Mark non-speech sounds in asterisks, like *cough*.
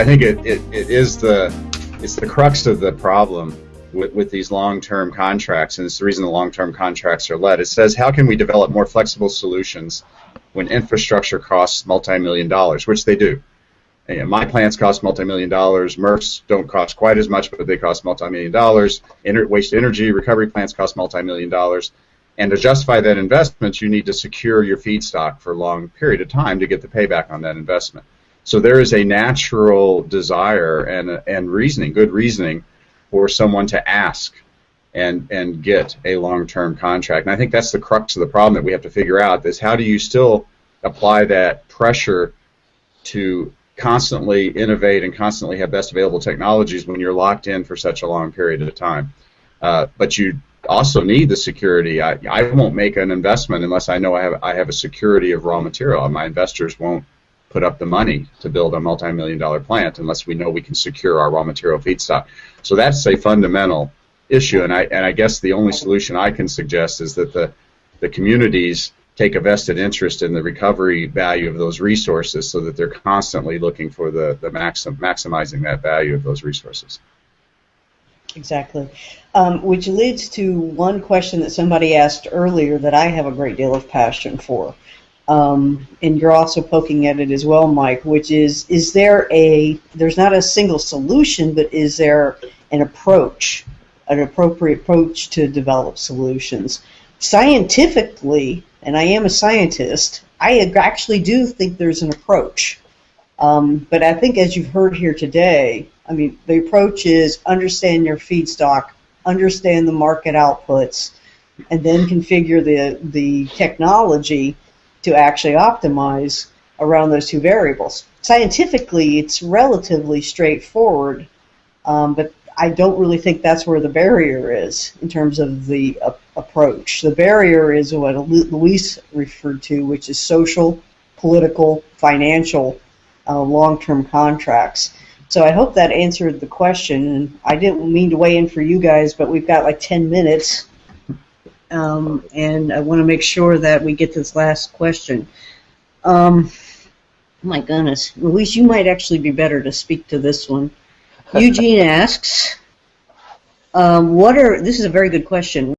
I think it, it, it is the it's the crux of the problem with, with these long-term contracts, and it's the reason the long-term contracts are led. It says, how can we develop more flexible solutions when infrastructure costs multi-million dollars, which they do. And my plants cost multi-million dollars. MRFs don't cost quite as much, but they cost multi-million dollars. Inter waste energy recovery plants cost multi-million dollars. And to justify that investment, you need to secure your feedstock for a long period of time to get the payback on that investment. So there is a natural desire and, and reasoning, good reasoning, for someone to ask and and get a long-term contract. And I think that's the crux of the problem that we have to figure out is how do you still apply that pressure to constantly innovate and constantly have best available technologies when you're locked in for such a long period of time. Uh, but you also need the security. I, I won't make an investment unless I know I have I have a security of raw material. My investors won't put up the money to build a multi-million dollar plant unless we know we can secure our raw material feedstock. So that's a fundamental issue, and I and I guess the only solution I can suggest is that the the communities take a vested interest in the recovery value of those resources so that they're constantly looking for the, the maxim, maximizing that value of those resources. Exactly. Um, which leads to one question that somebody asked earlier that I have a great deal of passion for. Um, and you're also poking at it as well, Mike, which is, is there a, there's not a single solution, but is there an approach an appropriate approach to develop solutions. Scientifically, and I am a scientist, I actually do think there's an approach. Um, but I think as you've heard here today, I mean, the approach is understand your feedstock, understand the market outputs, and then configure the, the technology to actually optimize around those two variables. Scientifically, it's relatively straightforward, um, but I don't really think that's where the barrier is in terms of the uh, approach. The barrier is what Luis referred to, which is social, political, financial, uh, long-term contracts. So I hope that answered the question. And I didn't mean to weigh in for you guys, but we've got like 10 minutes. Um, and I want to make sure that we get this last question. Um, my goodness. Luis, you might actually be better to speak to this one. *laughs* Eugene asks, um, what are, this is a very good question,